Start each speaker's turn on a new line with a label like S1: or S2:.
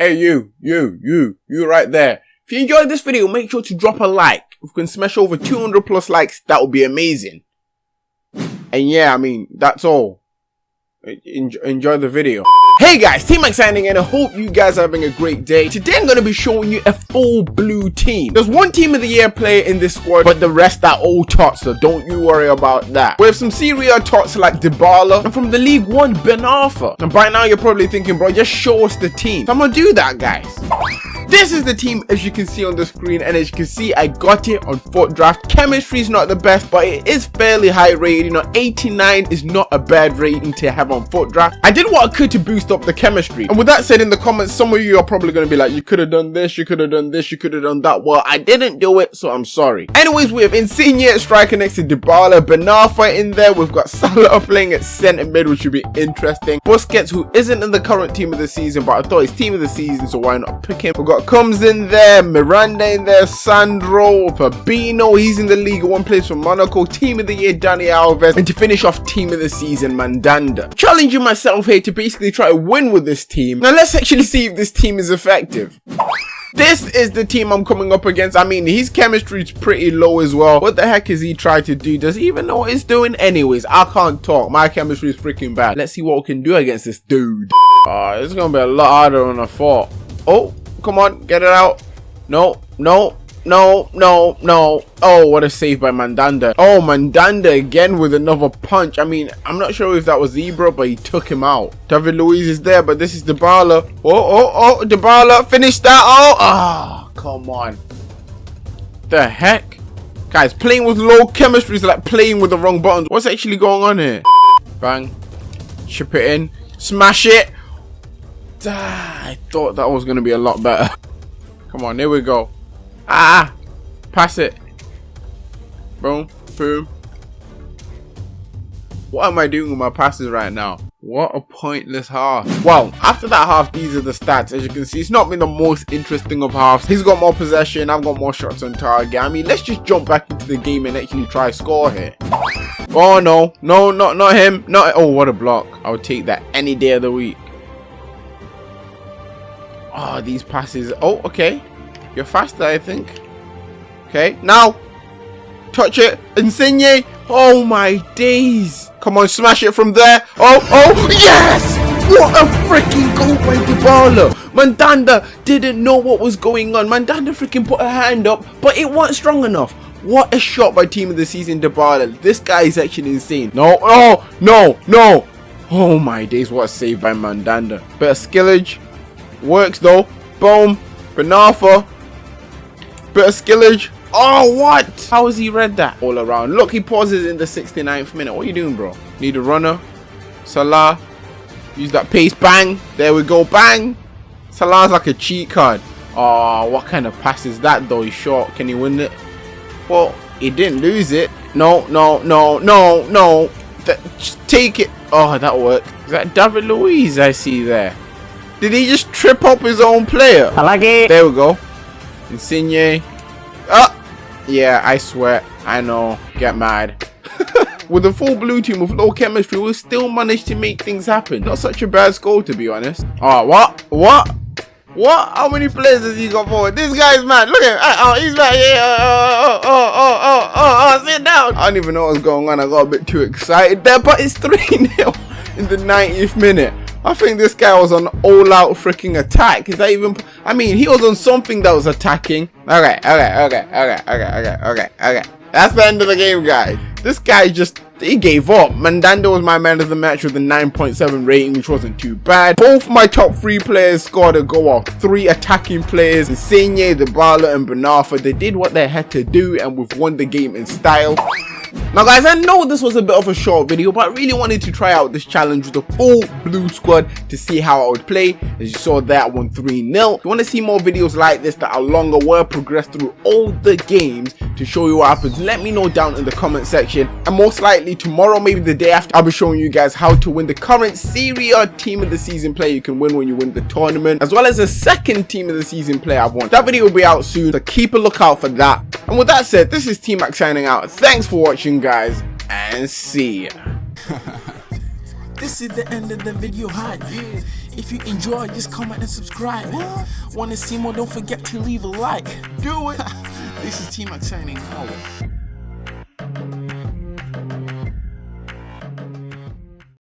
S1: Hey, you, you, you, you right there. If you enjoyed this video, make sure to drop a like. If we can smash over 200 plus likes, that would be amazing. And yeah, I mean, that's all. Enjoy, the video. Hey guys, T-Mac signing in. I hope you guys are having a great day. Today I'm going to be showing you a full blue team. There's one team of the year player in this squad, but the rest are all tots, so don't you worry about that. We have some Serie A tots like Dybala, and from the League One, Ben Arfa. And by now you're probably thinking, bro, just show us the team. So I'm to do that, guys. This is the team as you can see on the screen and as you can see I got it on FUT draft. Chemistry is not the best but it is fairly high rated. You know 89 is not a bad rating to have on FUT draft. I did what I could to boost up the chemistry. And with that said in the comments some of you are probably going to be like you could have done this, you could have done this, you could have done that. Well I didn't do it so I'm sorry. Anyways we have Insigne at striker next to Dybala, Ben Arfa in there. We've got Salah playing at centre mid which should be interesting. Busquets who isn't in the current team of the season but I thought he's team of the season so why not pick him. We've got comes in there, Miranda in there, Sandro, Fabinho, he's in the league, one place for Monaco, team of the year, Dani Alves, and to finish off team of the season, Mandanda. Challenging myself here to basically try to win with this team. Now let's actually see if this team is effective. This is the team I'm coming up against. I mean, his chemistry is pretty low as well. What the heck is he trying to do? Does he even know what he's doing? Anyways, I can't talk. My chemistry is freaking bad. Let's see what we can do against this dude. Uh, it's gonna be a lot harder than I thought. Oh, Come on, get it out. No, no, no, no, no. Oh, what a save by Mandanda. Oh, Mandanda again with another punch. I mean, I'm not sure if that was Zebra, but he took him out. David Luiz is there, but this is Dybala. Oh, oh, oh, Dybala. Finish that. Oh, ah, oh, come on. The heck? Guys, playing with low chemistry is like playing with the wrong buttons. What's actually going on here? Bang. Chip it in. Smash it. Ah, I thought that was going to be a lot better. Come on, here we go. Ah! Pass it. Boom. Boom. What am I doing with my passes right now? What a pointless half. Well, after that half, these are the stats. As you can see, it's not been the most interesting of halves. He's got more possession, I've got more shots on target. I mean, let's just jump back into the game and actually try score here. Oh no, no, not not him. Not oh what a block. I would take that any day of the week. Oh, these passes. Oh, okay. You're faster, I think. Okay, now. Touch it. Insigne. Oh, my days. Come on, smash it from there. Oh, oh, yes! What a freaking goal by Dybala. Mandanda didn't know what was going on. Mandanda freaking put a hand up, but it wasn't strong enough. What a shot by team of the season, Dybala. This guy is actually insane. No, oh, no, no. Oh my days, what a save by Mandanda. Of skillage. Works though. Boom. Ben Arfa. Bit of skillage. Oh, what? How has he read that all around? Look, he pauses in the 69th minute. What are you doing, bro? Need a runner. Salah. Use that pace. Bang. There we go. Bang. Salah's like a cheat card. Oh, what kind of pass is that, though? He's short. Can he win it? Well, he didn't lose it. No, no, no, no, no. just take it. Oh, that worked. Is that David Luiz I see there? Did he just trip up his own player?
S2: I like it.
S1: There we go. Insigne. Ah! Yeah, I swear. I know. Get mad. with a full blue team with low chemistry, we still managed to make things happen. Not such a bad score, to be honest. Oh, what? What? What? How many players has he got forward? This guy's mad. Look at him. Oh, he's mad. Yeah. Oh, oh, oh, oh, oh, oh, sit down. I don't even know what's going on. I got a bit too excited there, but it's 3-0 in the 90th minute. I think this guy was on all-out freaking attack. Is that even? I mean, he was on something that was attacking. Okay, okay, okay, okay, okay, okay, okay, okay. That's the end of the game, guys. This guy just he gave up. Mandanda was my man of the match with a 9.7 rating, which wasn't too bad. Both my top three players scored a goal of three attacking players. Insigne, Dybala, and Ben Arfa. They did what they had to do, and we've won the game in style. Now guys, I know this was a bit of a short video, but I really wanted to try out this challenge with the full blue squad to see how I would play. As you saw I won 3-0. If you want to see more videos like this that are longer, where I progress through all the games to show you what happens, let me know down in the comment section. And most likely tomorrow, maybe the day after, I'll be showing you guys how to win the current Serie A team of the season player you can win when you win the tournament, as well as the second team of the season player I've won. That video will be out soon, so keep a lookout for that. And with that said, this is T-Mac signing out. Thanks for watching guys, and see ya.
S3: this is the end of the video, hi.
S1: If you enjoy, just comment and subscribe. Want to see more? Don't forget to leave a like.
S4: Do it.
S1: This is T-Mac signing out.